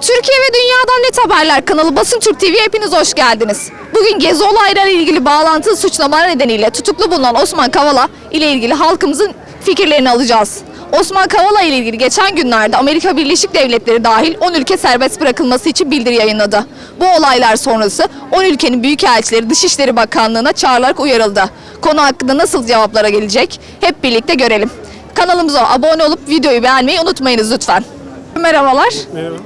Türkiye ve dünyadan net haberler kanalı Basın Türk TV hepiniz hoş geldiniz. Bugün gezi olaylarıyla ilgili bağlantılı suçlamalar nedeniyle tutuklu bulunan Osman Kavala ile ilgili halkımızın fikirlerini alacağız. Osman Kavala ile ilgili geçen günlerde Amerika Birleşik Devletleri dahil 10 ülke serbest bırakılması için bildiri yayınladı. Bu olaylar sonrası 10 ülkenin büyükelçileri Dışişleri Bakanlığı'na çağrılarak uyarıldı. Konu hakkında nasıl cevaplara gelecek hep birlikte görelim. Kanalımıza abone olup videoyu beğenmeyi unutmayınız lütfen. Merhabalar. Merhaba.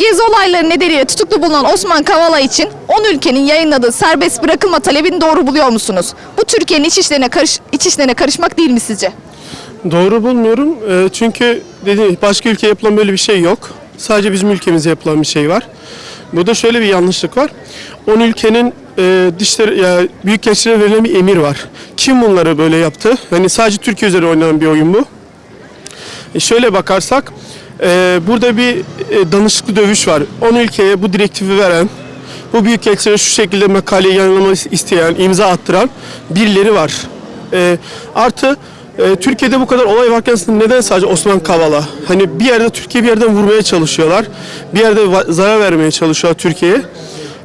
Gezi olayları nedeniyle tutuklu bulunan Osman Kavala için 10 ülkenin yayınladığı serbest bırakılma talebini doğru buluyor musunuz? Bu Türkiye'nin iç işlerine, karış, iç işlerine karışmak değil mi sizce? Doğru bulmuyorum. Ee, çünkü dedi başka ülkeye yapılan böyle bir şey yok. Sadece bizim ülkemize yapılan bir şey var. Burada şöyle bir yanlışlık var. 10 ülkenin e, dışları ya büyükelçilere verilen bir emir var. Kim bunları böyle yaptı? Hani sadece Türkiye üzerine oynanan bir oyun bu. E şöyle bakarsak e, burada bir e, danışıklı dövüş var. 10 ülkeye bu direktifi veren, bu büyükelçilere şu şekilde makaleyi yayınlaması isteyen, imza attıran birileri var. E, artı e, Türkiye'de bu kadar olay varken neden sadece Osman Kavala? Hani bir yerde Türkiye bir yerden vurmaya çalışıyorlar. Bir yerde zarar vermeye çalışıyor Türkiye'ye.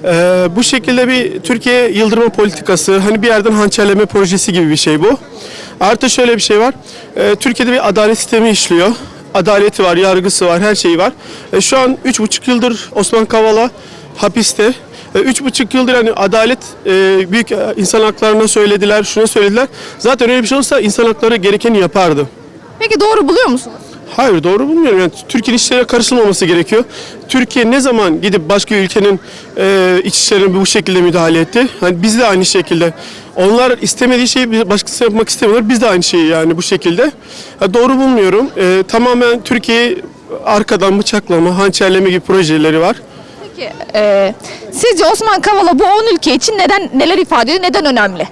Ee, bu şekilde bir Türkiye yıldırma politikası, hani bir yerden hançerleme projesi gibi bir şey bu. Artı şöyle bir şey var. Ee, Türkiye'de bir adalet sistemi işliyor. Adaleti var, yargısı var, her şeyi var. Ee, şu an 3,5 yıldır Osman Kavala hapiste. Ee, Üç buçuk yıldır hani adalet e, büyük e, insan haklarına söylediler, şuna söylediler. Zaten öyle bir şey olsa insan hakları gerekeni yapardı. Peki doğru buluyor musunuz? Hayır doğru bulmuyorum. Yani Türkiye'nin işlere karışılmaması gerekiyor. Türkiye ne zaman gidip başka ülkenin e, iç işlerine bu şekilde müdahale etti? Hani biz de aynı şekilde. Onlar istemediği şeyi başkası yapmak istemiyorlar. Biz de aynı şeyi yani bu şekilde. Ha, doğru bulmuyorum. E, tamamen Türkiye'yi arkadan bıçaklama, hançerleme gibi projeleri var. Peki e, sizce Osman Kavala bu 10 ülke için neden neler ifade ediyor, neden önemli?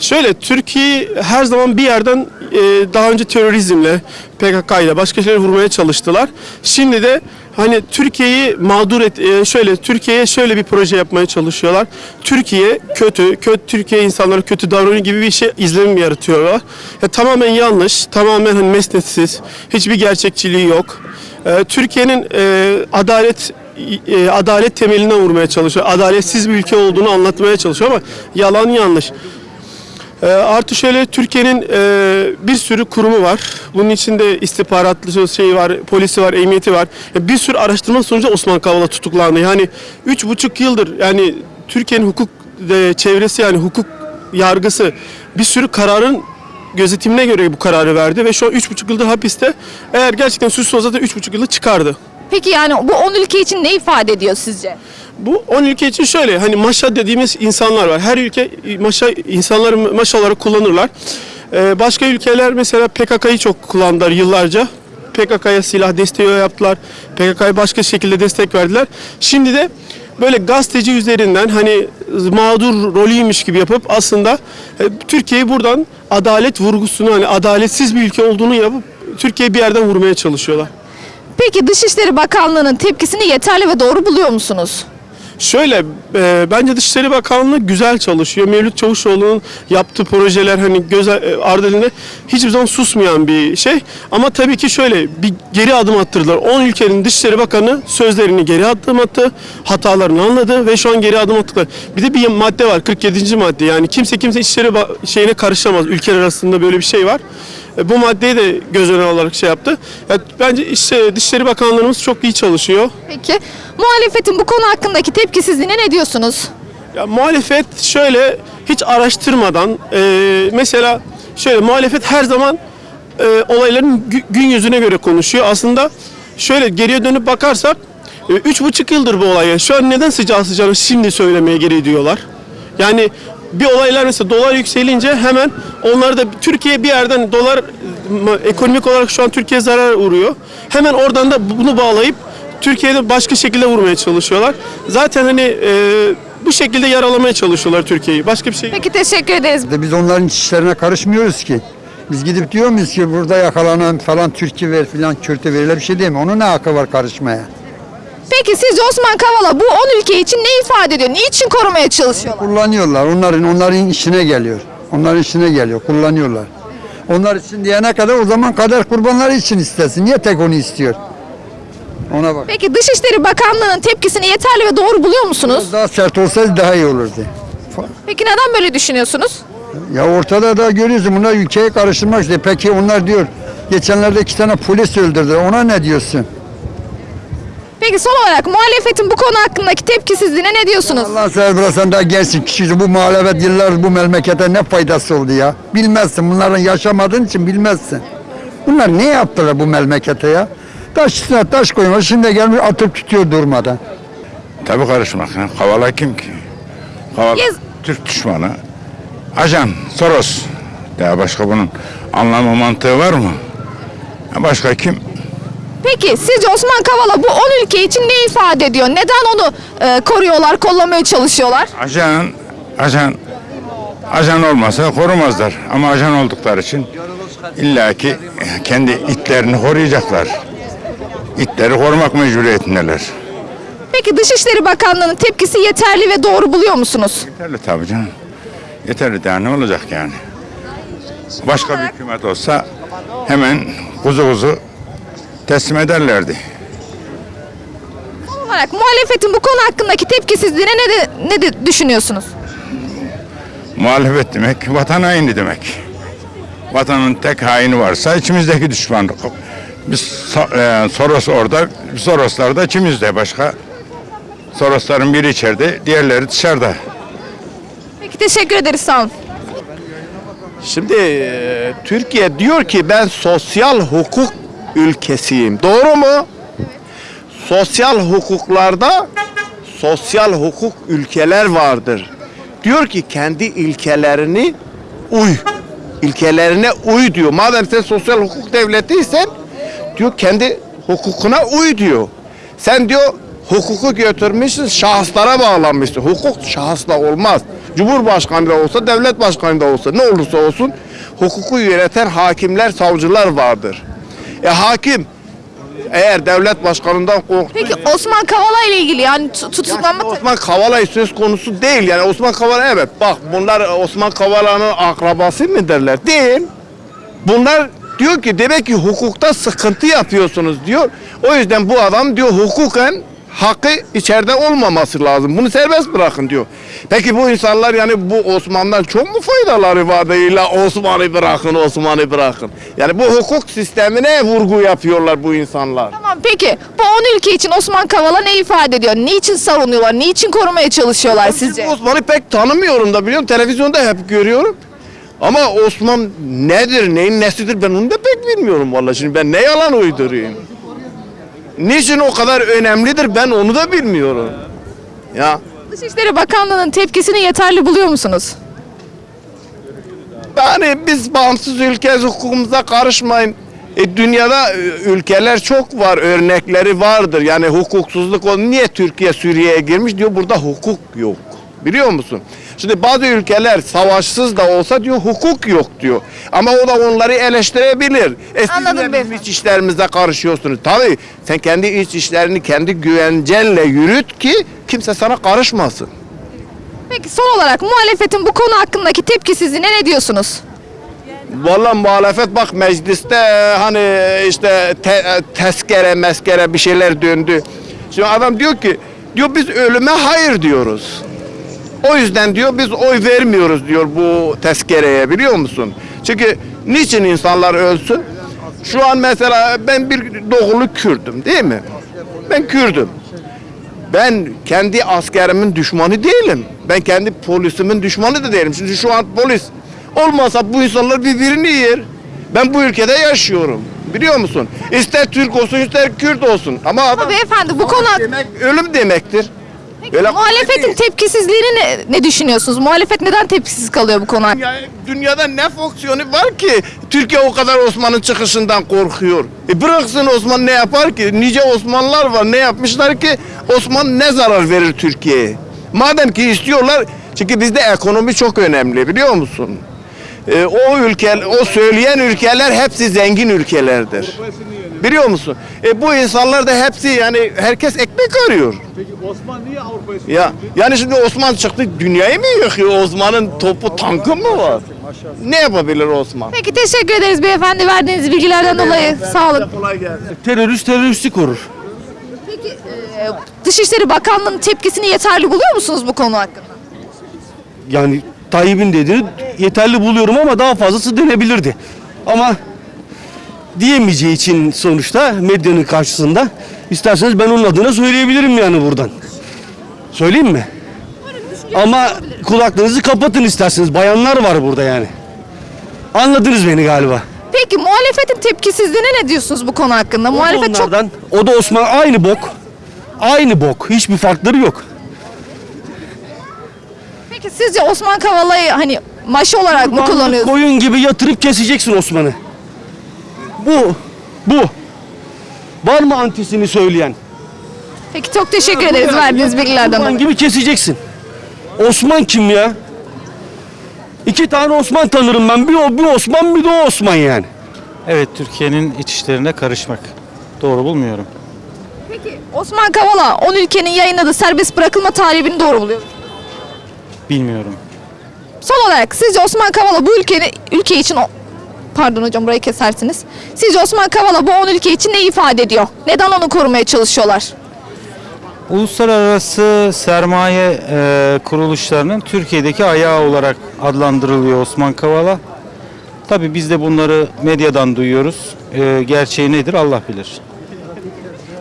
Şöyle Türkiye her zaman bir yerden e, daha önce terörizmle, PKK ile başka şeyleri vurmaya çalıştılar. Şimdi de hani Türkiye'yi mağdur et e, şöyle Türkiye'ye şöyle bir proje yapmaya çalışıyorlar. Türkiye kötü, kötü Türkiye insanları kötü davranıyor gibi bir şey izlenim yaratıyorlar. Ya, tamamen yanlış, tamamen hani mesnetsiz, hiçbir gerçekçiliği yok. E, Türkiye'nin e, adalet e, adalet temelinden vurmaya çalışıyor. Adaletsiz bir ülke olduğunu anlatmaya çalışıyor ama yalan yanlış. E, artı şöyle Türkiye'nin e, bir sürü kurumu var. Bunun içinde istihbaratlı şey var, polisi var, emniyeti var. Ya bir sürü araştırma sonucu Osman Kavala tutuklandı. Yani üç buçuk yıldır yani Türkiye'nin hukuk e, çevresi yani hukuk yargısı bir sürü kararın gözetimine göre bu kararı verdi ve şu an üç buçuk yıldır hapiste. Eğer gerçekten suçsuz olsa da üç buçuk yılda çıkardı. Peki yani bu 10 ülke için ne ifade ediyor sizce? Bu 10 ülke için şöyle hani maşa dediğimiz insanlar var. Her ülke maşa insanları maşa olarak kullanırlar. Ee, başka ülkeler mesela PKK'yı çok kullandılar yıllarca. PKK'ya silah desteği yaptılar. PKK'ya başka şekilde destek verdiler. Şimdi de böyle gazeteci üzerinden hani mağdur rolüymüş gibi yapıp aslında e, Türkiye'yi buradan adalet vurgusunu hani adaletsiz bir ülke olduğunu yapıp Türkiye'yi bir yerden vurmaya çalışıyorlar. Peki Dışişleri Bakanlığı'nın tepkisini yeterli ve doğru buluyor musunuz? Şöyle, e, bence Dışişleri Bakanlığı güzel çalışıyor. Mevlüt Çavuşoğlu'nun yaptığı projeler hani göz e, ardı edildiğinde hiçbir zaman susmayan bir şey. Ama tabii ki şöyle bir geri adım attırdılar. 10 ülkenin Dışişleri Bakanı sözlerini geri adım attı, hatalarını anladı ve şu an geri adım attılar. Bir de bir madde var, 47. madde. Yani kimse kimse İçişleri şeyine karışamaz. Ülkeler arasında böyle bir şey var. E, Bu maddeyi de göz önüne alarak şey yaptı. Ya, bence işte Dışişleri Bakanlığımız çok iyi çalışıyor. Peki muhalefetin bu konu hakkındaki tepkisizliğine ne diyorsunuz? Ya muhalefet şöyle hiç araştırmadan e, mesela şöyle muhalefet her zaman e, olayların gü- gün yüzüne göre konuşuyor. Aslında şöyle geriye dönüp bakarsak e, üç buçuk yıldır bu olay. Şu an neden sıcağı sıcağına şimdi söylemeye gereği duyuyorlar? Yani bir olaylar mesela dolar yükselince hemen onlar da Türkiye bir yerden dolar ekonomik olarak şu an Türkiye zarar uğruyor. Hemen oradan da bunu bağlayıp Türkiye'de başka şekilde vurmaya çalışıyorlar. Zaten hani e, bu şekilde yaralamaya çalışıyorlar Türkiye'yi. Başka bir şey. Peki teşekkür ederiz. De biz onların işlerine karışmıyoruz ki. Biz gidip diyor muyuz ki burada yakalanan falan Türkiye ver filan Kürt'e verilir bir şey değil mi? Onun ne hakkı var karışmaya? Peki sizce Osman Kavala bu 10 ülke için ne ifade ediyor? Niçin korumaya çalışıyorlar? Kullanıyorlar. Onların onların işine geliyor. Onların işine geliyor. Kullanıyorlar. Onlar için diyene kadar o zaman kader kurbanları için istesin. Niye tek onu istiyor? Ona bak. Peki Dışişleri Bakanlığı'nın tepkisini yeterli ve doğru buluyor musunuz? Daha sert olsaydı daha iyi olurdu. Peki neden böyle düşünüyorsunuz? Ya ortada da görüyorsun bunlar ülkeyi karıştırmak istiyor. Peki onlar diyor geçenlerde iki tane polis öldürdü. Ona ne diyorsun? Peki son olarak muhalefetin bu konu hakkındaki tepkisizliğine ne diyorsunuz? Allah sen daha gençsin kişisin. Bu muhalefet yıllar bu memlekete ne faydası oldu ya? Bilmezsin. Bunların yaşamadığın için bilmezsin. Bunlar ne yaptılar bu memlekete ya? Taş üstüne taş koymuş. Şimdi gelmiş atıp tutuyor durmadan. Tabii karışmak. Ha. Kavala kim ki? Kavala Yes. Türk düşmanı. Ajan, Soros. Daha başka bunun anlamı mantığı var mı? Başka kim? Peki sizce Osman Kavala bu 10 ülke için ne ifade ediyor? Neden onu e, koruyorlar, kollamaya çalışıyorlar? Ajan, ajan, ajan olmasa korumazlar. Ama ajan oldukları için illaki kendi itlerini koruyacaklar. İtleri korumak mecburiyetindeler. Peki Dışişleri Bakanlığı'nın tepkisi yeterli ve doğru buluyor musunuz? Yeterli tabii canım. Yeterli daha ne olacak yani? Başka bir hükümet olsa hemen kuzu kuzu teslim ederlerdi. Son olarak muhalefetin bu konu hakkındaki tepkisizliğine ne, de, ne de düşünüyorsunuz? Muhalefet demek vatan haini demek. Vatanın tek haini varsa içimizdeki düşman. Biz e, Soros orada, Soroslar da içimizde başka. Sorosların biri içeride, diğerleri dışarıda. Peki teşekkür ederiz sağ olun. Şimdi e, Türkiye diyor ki ben sosyal hukuk ülkesiyim. Doğru mu? Sosyal hukuklarda sosyal hukuk ülkeler vardır. Diyor ki kendi ilkelerini uy. İlkelerine uy diyor. Madem sen sosyal hukuk devletiysen diyor kendi hukukuna uy diyor. Sen diyor hukuku götürmüşsün şahıslara bağlanmışsın. Hukuk şahısla olmaz. Cumhurbaşkanı da olsa devlet başkanı da olsa ne olursa olsun hukuku yöneten hakimler savcılar vardır. E hakim eğer devlet başkanından korktu Peki Osman Kavala ile ilgili yani tu- tutuklanma... Osman Kavala söz konusu değil. Yani Osman Kavala evet bak bunlar Osman Kavala'nın akrabası mı derler? Değil. Bunlar diyor ki demek ki hukukta sıkıntı yapıyorsunuz diyor. O yüzden bu adam diyor hukuken hakkı içeride olmaması lazım. Bunu serbest bırakın diyor. Peki bu insanlar yani bu Osman'dan çok mu faydaları vardı? İlla Osman'ı bırakın, Osman'ı bırakın. Yani bu hukuk sistemine vurgu yapıyorlar bu insanlar. Tamam peki bu 10 ülke için Osman Kavala ne ifade ediyor? Niçin savunuyorlar? Niçin korumaya çalışıyorlar sizce? Osman'ı pek tanımıyorum da biliyorum. Televizyonda hep görüyorum. Ama Osman nedir, neyin nesidir ben onu da pek bilmiyorum vallahi. Şimdi ben ne yalan uydurayım. Niçin o kadar önemlidir ben onu da bilmiyorum. Ya Dışişleri Bakanlığı'nın tepkisini yeterli buluyor musunuz? yani biz bağımsız ülke hukukumuza karışmayın. E, dünyada e, ülkeler çok var, örnekleri vardır. Yani hukuksuzluk o niye Türkiye Suriye'ye girmiş diyor burada hukuk yok. Biliyor musun? Şimdi bazı ülkeler savaşsız da olsa diyor hukuk yok diyor. Ama o da onları eleştirebilir. E siz Anladım bizim iç işlerimize karışıyorsunuz. Tabii sen kendi iç işlerini kendi güvencenle yürüt ki kimse sana karışmasın. Peki son olarak muhalefetin bu konu hakkındaki tepkisizliğine ne diyorsunuz? Vallahi muhalefet bak mecliste e, hani işte te, e, tezkere meskere bir şeyler döndü. Şimdi adam diyor ki diyor biz ölüme hayır diyoruz. O yüzden diyor biz oy vermiyoruz diyor bu tezkereye biliyor musun? Çünkü niçin insanlar ölsün? Şu an mesela ben bir doğulu Kürdüm değil mi? Ben Kürdüm. Ben kendi askerimin düşmanı değilim. Ben kendi polisimin düşmanı da değilim. Şimdi şu an polis olmasa bu insanlar birbirini yer. Ben bu ülkede yaşıyorum. Biliyor musun? İster Türk olsun ister Kürt olsun. Ama Ama beyefendi bu konu demek ölüm demektir. Öyle muhalefetin tepkisizliğini ne, ne düşünüyorsunuz? Muhalefet neden tepkisiz kalıyor bu konu? Ya, dünyada ne fonksiyonu var ki Türkiye o kadar Osman'ın çıkışından korkuyor. E bıraksın Osman ne yapar ki? Nice Osmanlılar var ne yapmışlar ki Osman ne zarar verir Türkiye'ye? Madem ki istiyorlar çünkü bizde ekonomi çok önemli biliyor musun? E, o ülke, o söyleyen ülkeler hepsi zengin ülkelerdir. Biliyor musun? E, bu insanlar da hepsi yani herkes ekmek arıyor. Osman niye Avrupa'yı Ya yani şimdi Osman çıktı dünyayı mı yıkıyor? Osman'ın topu tankı mı var? Ne yapabilir Osman? Peki teşekkür ederiz beyefendi verdiğiniz bilgilerden dolayı. Sağ olun. Kolay gelsin. Terörist teröristi korur. Peki e, Dışişleri Bakanlığı'nın tepkisini yeterli buluyor musunuz bu konu hakkında? Yani Tayyip'in dediğini yeterli buluyorum ama daha fazlası denebilirdi. Ama diyemeyeceği için sonuçta medyanın karşısında isterseniz ben onun adına söyleyebilirim yani buradan. Söyleyeyim mi? Ama kulaklarınızı kapatın isterseniz. Bayanlar var burada yani. Anladınız beni galiba. Peki muhalefetin tepkisizliğine ne diyorsunuz bu konu hakkında? O Muhalefet çok onlardan, o da Osman aynı bok. Aynı bok. Hiçbir farkları yok. Peki sizce Osman Kavala'yı hani maşı olarak mı kullanıyorsunuz? Koyun gibi yatırıp keseceksin Osman'ı. Bu. Bu. Var mı antisini söyleyen? Peki çok teşekkür ederiz verdiğiniz bilgilerden Osman dolayı. gibi keseceksin. Osman kim ya? İki tane Osman tanırım ben. Bir o bir Osman bir de o Osman yani. Evet Türkiye'nin iç işlerine karışmak. Doğru bulmuyorum. Peki Osman Kavala 10 ülkenin yayınladığı serbest bırakılma talebini doğru buluyor. Bilmiyorum. Son olarak sizce Osman Kavala bu ülkenin ülke için Pardon hocam burayı kesersiniz. Sizce Osman Kavala bu 10 ülke için ne ifade ediyor? Neden onu korumaya çalışıyorlar? Uluslararası sermaye e, kuruluşlarının Türkiye'deki ayağı olarak adlandırılıyor Osman Kavala. Tabii biz de bunları medyadan duyuyoruz. E, gerçeği nedir Allah bilir.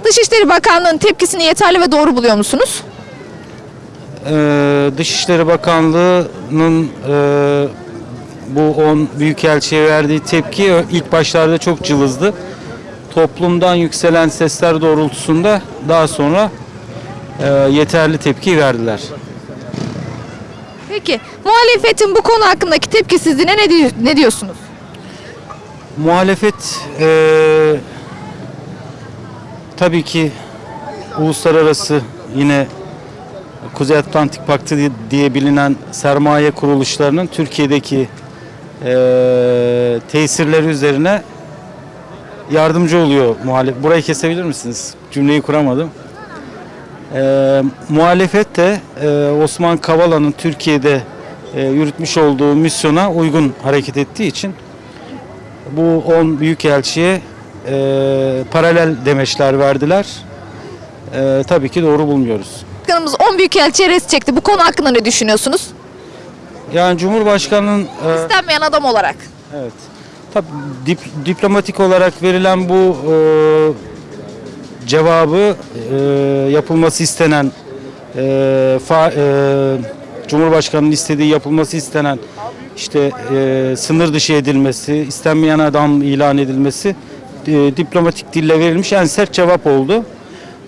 Dışişleri Bakanlığı'nın tepkisini yeterli ve doğru buluyor musunuz? Ee, Dışişleri Bakanlığı'nın e, bu 10 büyükelçiye verdiği tepki ilk başlarda çok cılızdı. Toplumdan yükselen sesler doğrultusunda daha sonra e, yeterli tepki verdiler. Peki muhalefetin bu konu hakkındaki tepkisizliğine ne, ne diyorsunuz? Muhalefet e, tabii ki uluslararası yine Kuzey Atlantik Paktı di- diye bilinen sermaye kuruluşlarının Türkiye'deki e, tesirleri üzerine yardımcı oluyor muhalefet. Burayı kesebilir misiniz? Cümleyi kuramadım. E, muhalefet de e, Osman Kavala'nın Türkiye'de e, yürütmüş olduğu misyona uygun hareket ettiği için bu 10 büyükelçiye e, paralel demeçler verdiler. E, tabii ki doğru bulmuyoruz. Başkanımız 10 büyükelçiye res çekti. Bu konu hakkında ne düşünüyorsunuz? Yani Cumhurbaşkanı'nın e, İstenmeyen adam olarak. evet tabii dip- diplomatik olarak verilen bu e, cevabı e, yapılması istenen e, fa- e, Cumhurbaşkanı'nın istediği yapılması istenen işte e, sınır dışı edilmesi, istenmeyen adam ilan edilmesi e, diplomatik dille verilmiş en sert cevap oldu.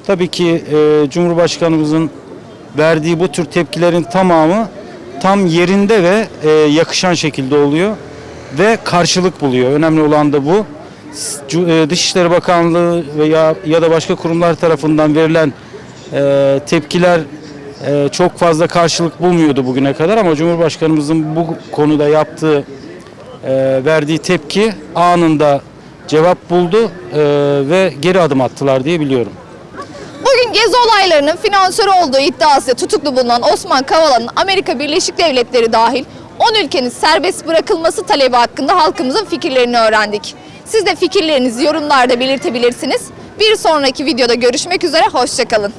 Tabii ki e, Cumhurbaşkanımızın verdiği bu tür tepkilerin tamamı tam yerinde ve e, yakışan şekilde oluyor ve karşılık buluyor. Önemli olan da bu. E, Dışişleri Bakanlığı veya ya da başka kurumlar tarafından verilen e, tepkiler e, çok fazla karşılık bulmuyordu bugüne kadar ama Cumhurbaşkanımızın bu konuda yaptığı e, verdiği tepki anında cevap buldu e, ve geri adım attılar diye biliyorum. Bugün gezi olaylarının finansörü olduğu iddiası tutuklu bulunan Osman Kavala'nın Amerika Birleşik Devletleri dahil 10 ülkenin serbest bırakılması talebi hakkında halkımızın fikirlerini öğrendik. Siz de fikirlerinizi yorumlarda belirtebilirsiniz. Bir sonraki videoda görüşmek üzere, hoşçakalın.